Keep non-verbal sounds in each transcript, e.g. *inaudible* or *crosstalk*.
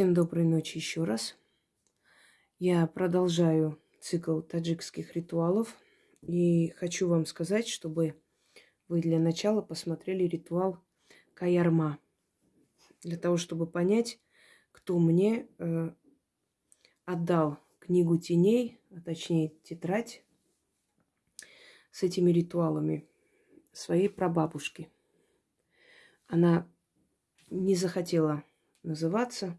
Всем доброй ночи еще раз. Я продолжаю цикл таджикских ритуалов. И хочу вам сказать, чтобы вы для начала посмотрели ритуал Каярма. Для того, чтобы понять, кто мне э, отдал книгу теней, а точнее тетрадь с этими ритуалами своей прабабушки. Она не захотела называться,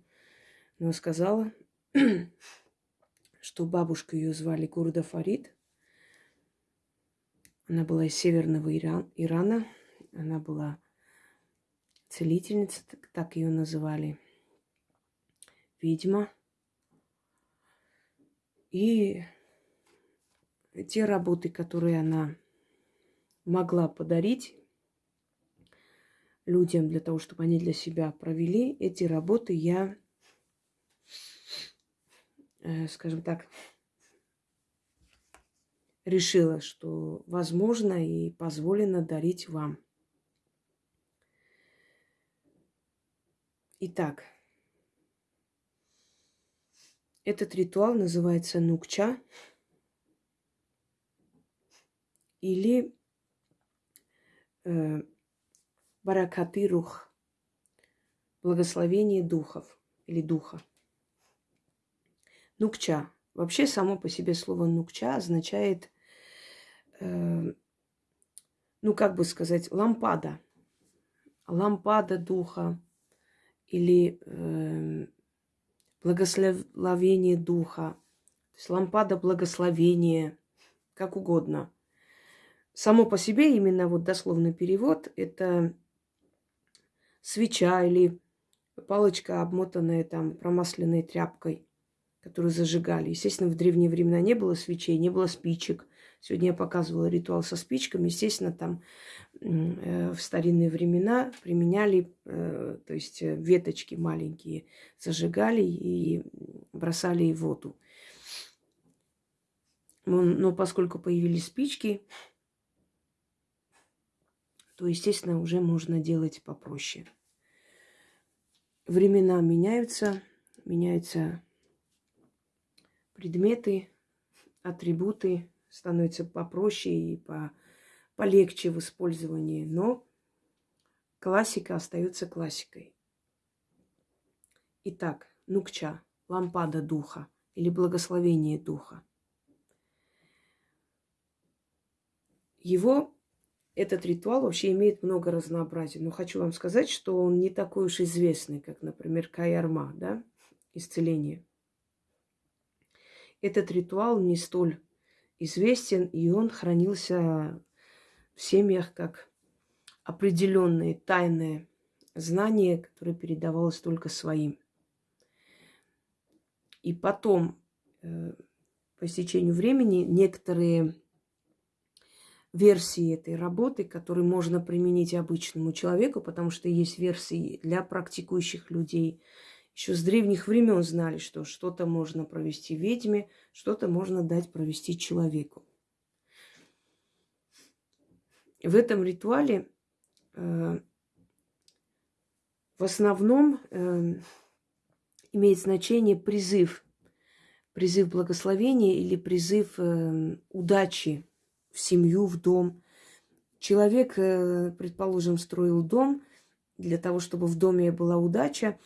но сказала, *clears throat* что бабушка ее звали Гурда Фарид. Она была из северного Иран, Ирана. Она была целительница, так, так ее называли. Ведьма. И те работы, которые она могла подарить людям для того, чтобы они для себя провели, эти работы я скажем так, решила, что возможно и позволено дарить вам. Итак, этот ритуал называется нукча или э, баракаты благословение духов или духа. Нукча. Вообще само по себе слово нукча означает, э, ну как бы сказать, лампада. Лампада духа или э, благословение духа. То есть лампада благословения, как угодно. Само по себе именно вот дословный перевод это свеча или палочка, обмотанная там промасленной тряпкой – которую зажигали. Естественно, в древние времена не было свечей, не было спичек. Сегодня я показывала ритуал со спичками. Естественно, там э, в старинные времена применяли, э, то есть э, веточки маленькие зажигали и бросали в воду. Но, но поскольку появились спички, то, естественно, уже можно делать попроще. Времена меняются, меняются предметы, атрибуты становятся попроще и по, полегче в использовании, но классика остается классикой. Итак, нукча, лампада духа или благословение духа. Его, этот ритуал вообще имеет много разнообразия. Но хочу вам сказать, что он не такой уж известный, как, например, Каярма, да, исцеление. Этот ритуал не столь известен, и он хранился в семьях как определенные тайные знания, которые передавалось только своим. И потом, э, по истечению времени, некоторые версии этой работы, которые можно применить обычному человеку, потому что есть версии для практикующих людей, еще с древних времен знали, что что-то можно провести ведьме, что-то можно дать провести человеку. В этом ритуале э, в основном э, имеет значение призыв, призыв благословения или призыв э, удачи в семью, в дом. Человек, э, предположим, строил дом для того, чтобы в доме была удача,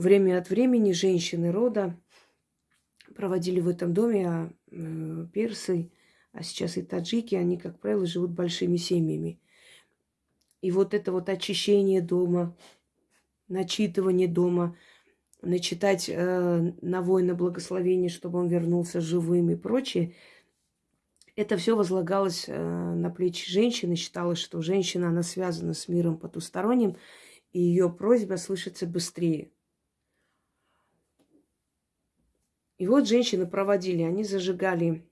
время от времени женщины рода проводили в этом доме, а э, персы, а сейчас и таджики, они, как правило, живут большими семьями. И вот это вот очищение дома, начитывание дома, начитать э, на воина благословение, чтобы он вернулся живым и прочее, это все возлагалось э, на плечи женщины. Считалось, что женщина, она связана с миром потусторонним, и ее просьба слышится быстрее. И вот женщины проводили, они зажигали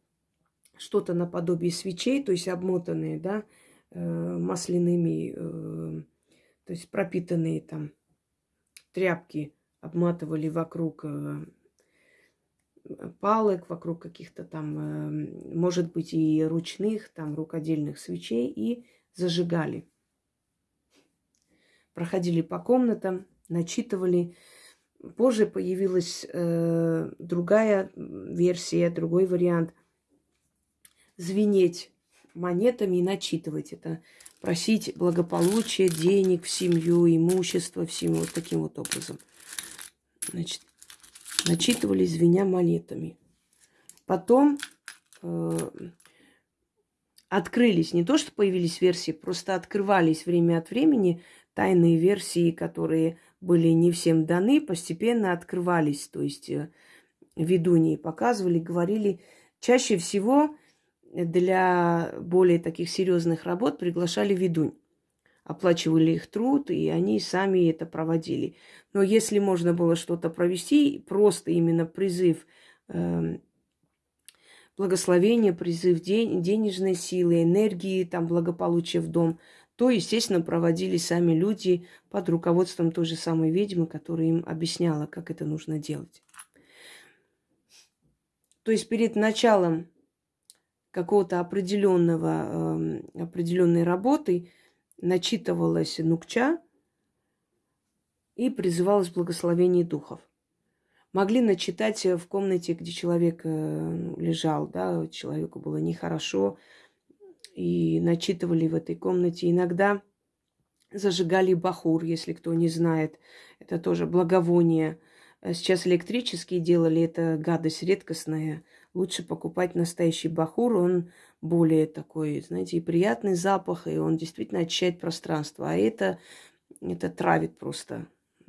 что-то наподобие свечей, то есть обмотанные, да, э, масляными, э, то есть пропитанные там тряпки обматывали вокруг э, палок, вокруг каких-то там, может быть, и ручных, там, рукодельных свечей и зажигали. Проходили по комнатам, начитывали. Позже появилась э, другая версия, другой вариант. Звенеть монетами и начитывать это. Просить благополучия, денег в семью, имущество в семью. Вот таким вот образом. Значит, начитывали, звеня монетами. Потом э, открылись, не то что появились версии, просто открывались время от времени тайные версии, которые были не всем даны, постепенно открывались. То есть э, ведуньи показывали, говорили. Чаще всего для более таких серьезных работ приглашали ведунь. Оплачивали их труд, и они сами это проводили. Но если можно было что-то провести, просто именно призыв э, благословения, призыв день, денежной силы, энергии, там, благополучия в дом, то, естественно, проводили сами люди под руководством той же самой ведьмы, которая им объясняла, как это нужно делать. То есть перед началом какого-то определенного, э, определенной работы начитывалась нукча и призывалось благословение духов. Могли начитать в комнате, где человек э, лежал, да, человеку было нехорошо, и начитывали в этой комнате. Иногда зажигали бахур, если кто не знает. Это тоже благовоние. Сейчас электрические делали, это гадость редкостная. Лучше покупать настоящий бахур, он более такой, знаете, и приятный запах, и он действительно очищает пространство. А это, это травит просто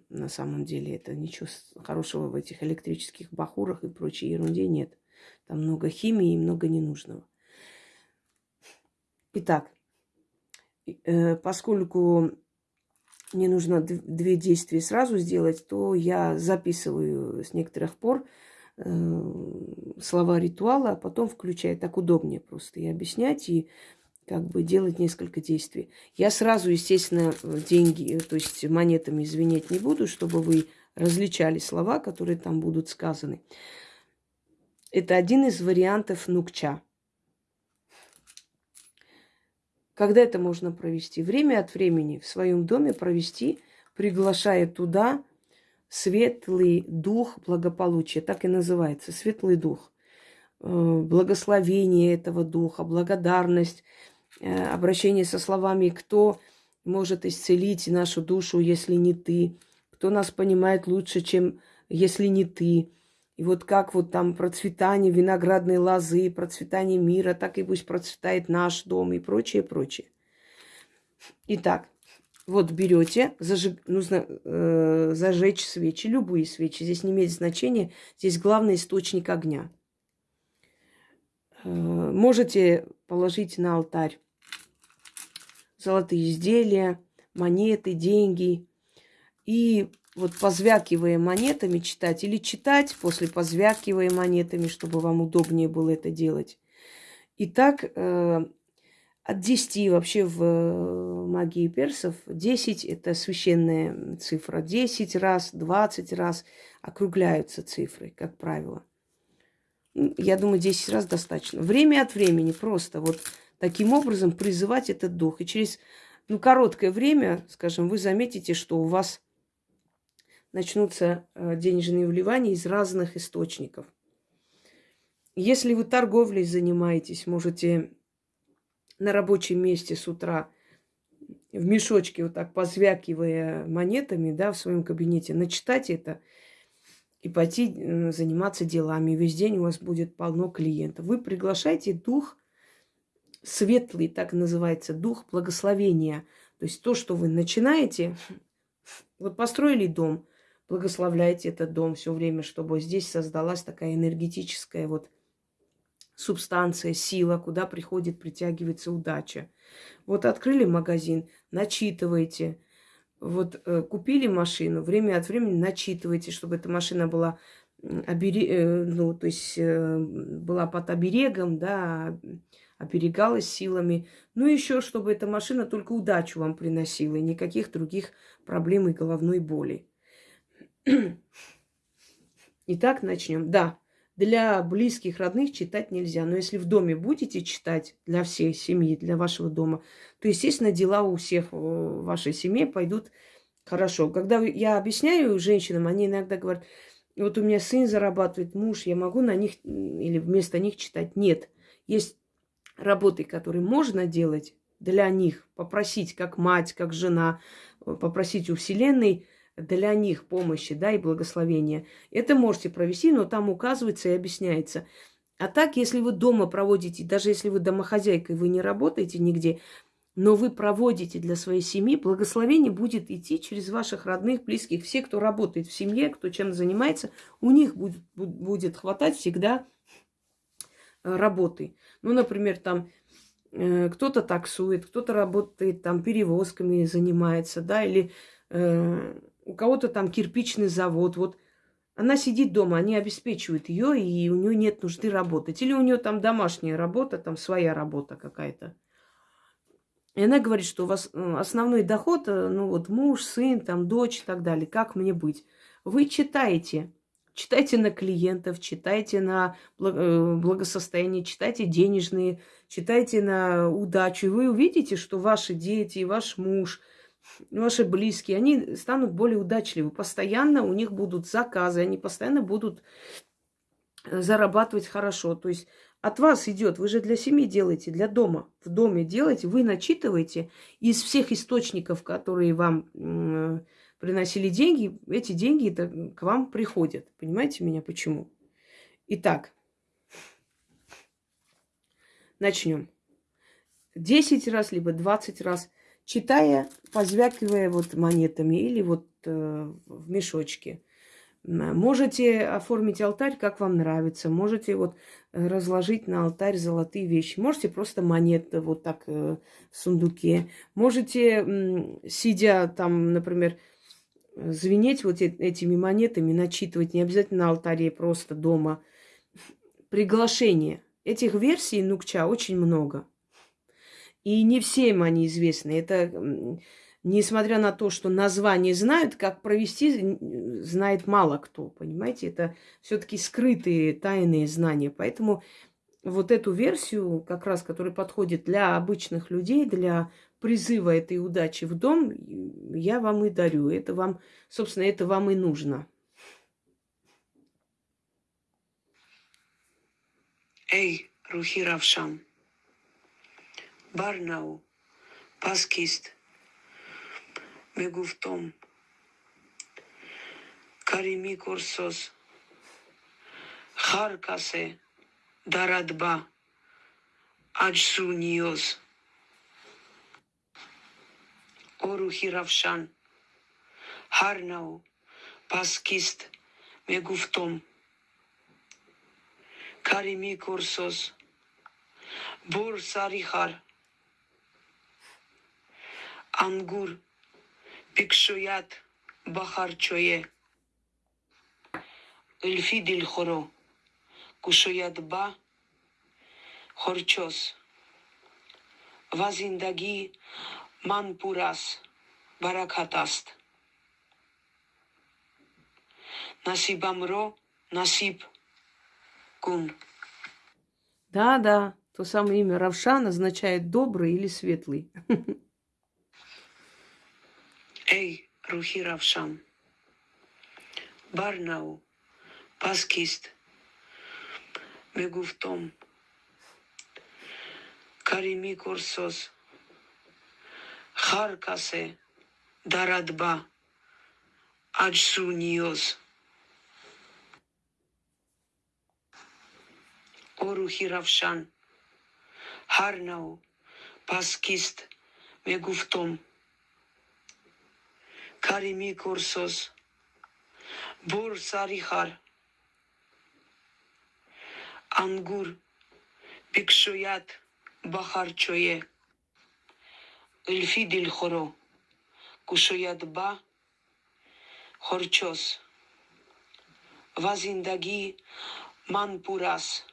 на самом деле. Это ничего хорошего в этих электрических бахурах и прочей ерунде нет. Там много химии и много ненужного. Итак, э, поскольку мне нужно две действия сразу сделать, то я записываю с некоторых пор э, слова ритуала, а потом включаю. Так удобнее просто и объяснять, и как бы делать несколько действий. Я сразу, естественно, деньги, то есть монетами извинять не буду, чтобы вы различали слова, которые там будут сказаны. Это один из вариантов нукча. Когда это можно провести? Время от времени в своем доме провести, приглашая туда светлый дух благополучия. Так и называется, светлый дух. Э, благословение этого духа, благодарность, э, обращение со словами «Кто может исцелить нашу душу, если не ты?» Кто нас понимает лучше, чем если не ты? И вот как вот там процветание виноградной лозы, процветание мира, так и пусть процветает наш дом и прочее, прочее. Итак, вот берете, зажиг, нужно э, зажечь свечи, любые свечи. Здесь не имеет значения, здесь главный источник огня. Э, можете положить на алтарь золотые изделия, монеты, деньги. И вот позвякивая монетами читать или читать после позвякивая монетами, чтобы вам удобнее было это делать. Итак, э, от 10 вообще в э, магии персов 10 это священная цифра. 10 раз, 20 раз округляются цифры, как правило. Я думаю, 10 раз достаточно. Время от времени просто вот таким образом призывать этот дух. И через ну, короткое время, скажем, вы заметите, что у вас начнутся э, денежные вливания из разных источников. Если вы торговлей занимаетесь, можете на рабочем месте с утра в мешочке, вот так позвякивая монетами, да, в своем кабинете, начитать это и пойти э, заниматься делами. Весь день у вас будет полно клиентов. Вы приглашаете дух светлый, так называется, дух благословения. То есть то, что вы начинаете, вот построили дом, благословляйте этот дом все время, чтобы здесь создалась такая энергетическая вот субстанция, сила, куда приходит, притягивается удача. Вот открыли магазин, начитывайте. Вот э, купили машину, время от времени начитывайте, чтобы эта машина была обере... Э, ну, то есть э, была под оберегом, да, оберегалась силами. Ну, еще, чтобы эта машина только удачу вам приносила, и никаких других проблем и головной боли. Итак, начнем. Да, для близких, родных читать нельзя. Но если в доме будете читать для всей семьи, для вашего дома, то, естественно, дела у всех в вашей семье пойдут Хорошо. Когда я объясняю женщинам, они иногда говорят, вот у меня сын зарабатывает, муж, я могу на них или вместо них читать. Нет. Есть работы, которые можно делать для них, попросить как мать, как жена, попросить у Вселенной для них помощи, да, и благословения. Это можете провести, но там указывается и объясняется. А так, если вы дома проводите, даже если вы домохозяйкой, вы не работаете нигде, но вы проводите для своей семьи, благословение будет идти через ваших родных, близких, все, кто работает в семье, кто чем занимается, у них будет, будет хватать всегда э, работы. Ну, например, там э, кто-то таксует, кто-то работает там перевозками занимается, да, или э, у кого-то там кирпичный завод. Вот она сидит дома, они обеспечивают ее, и у нее нет нужды работать. Или у нее там домашняя работа, там своя работа какая-то. И она говорит, что у вас э, основной доход, э, ну вот муж, сын, там дочь и так далее. Как мне быть? Вы читаете. Читайте на клиентов, читайте на э, благосостояние, читайте денежные, читайте на удачу. И вы увидите, что ваши дети, ваш муж, ваши близкие, они станут более удачливы. Постоянно у них будут заказы, они постоянно будут зарабатывать хорошо. То есть от вас идет, вы же для семьи делаете, для дома, в доме делаете, вы начитываете из всех источников, которые вам э, приносили деньги, эти деньги к вам приходят. Понимаете меня почему? Итак, начнем. Десять раз, либо двадцать раз, читая, позвякивая вот монетами или вот э, в мешочке – Можете оформить алтарь, как вам нравится. Можете вот э, разложить на алтарь золотые вещи. Можете просто монеты вот так э, в сундуке. Можете, сидя там, например, звенеть вот этими монетами, начитывать. Не обязательно на алтаре, просто дома. Приглашение. Этих версий Нукча очень много. И не всем они известны. Это несмотря на то, что название знают, как провести, знает мало кто, понимаете? Это все-таки скрытые тайные знания. Поэтому вот эту версию, как раз, которая подходит для обычных людей, для призыва этой удачи в дом, я вам и дарю. Это вам, собственно, это вам и нужно. Эй, Рухи Равшан, барнав пас кист? Мегуфт том. Карими курсос. Ҳар касе дарад ба аҷзу ниёз. О рӯҳи равшан. Ҳар нав. Пас кист? Мегуфт том. Карими курсос. Бур сари хар. Ангур Пикшуят бахарчое. Эльфи дильхоро. Кушуят ба. Хорчос. Вазиндаги манпурас. Баракатаст. Насибамро. Насиб. Кун. Да, да, то самое имя Равшан означает добрый или светлый. *laughs* эй рӯҳи равшан барнав пас кист мегуфтом каримӣ курсоз ҳар касе дарад ба аҷзу ниёз о рӯҳи равшан ҳар нав пас кист мегуфтом Бур Сарихар, Ангур, Пикшуят, Бахарчое, Эльфи Дильхоро, Кушуят Ба, Хорчос, Вазиндаги, Манпурас,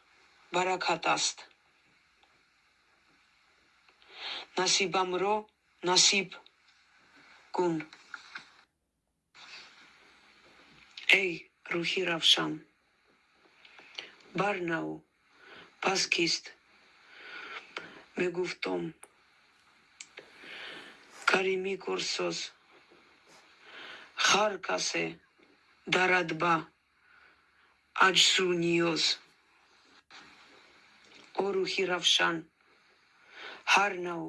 Баракатаст. Насибамро, Насиб, Кун. эй рӯҳи равшан барнав пас кист мегуфтом каримӣ курсоз ҳар касе дарад ба аҷзу ниёз о рӯҳи равшан ҳар нав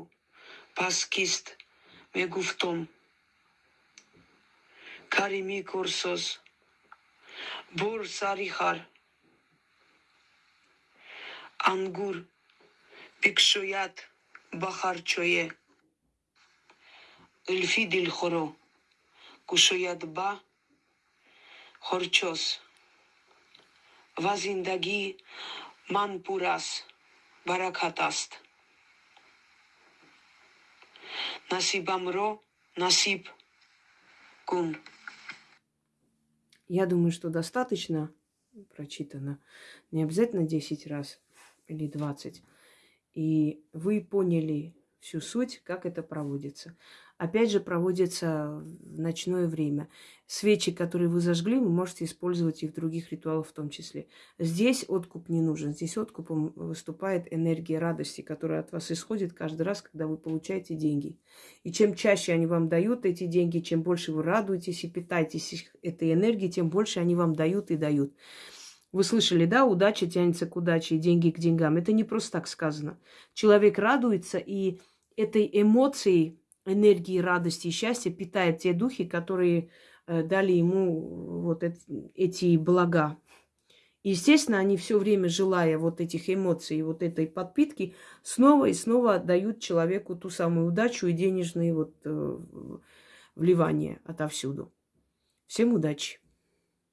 пас кист мегуфтом каримӣ курсоз бурса рихар ангур пикшояд ба харчое илфи дилхоро кушояд ба хорчос. Ва зиндагӣ ман пур аст баракат аст. Насибамро насиб кун Я думаю, что достаточно прочитано. Не обязательно 10 раз или 20. И вы поняли всю суть, как это проводится. Опять же, проводится в ночное время. Свечи, которые вы зажгли, вы можете использовать и в других ритуалах в том числе. Здесь откуп не нужен. Здесь откупом выступает энергия радости, которая от вас исходит каждый раз, когда вы получаете деньги. И чем чаще они вам дают эти деньги, чем больше вы радуетесь и питаетесь этой энергией, тем больше они вам дают и дают. Вы слышали, да, удача тянется к удаче, деньги к деньгам. Это не просто так сказано. Человек радуется, и этой эмоцией, энергии радости и счастья питает те духи, которые э, дали ему вот эти блага. Естественно, они все время, желая вот этих эмоций, вот этой подпитки, снова и снова дают человеку ту самую удачу и денежные вот э, вливания отовсюду. Всем удачи!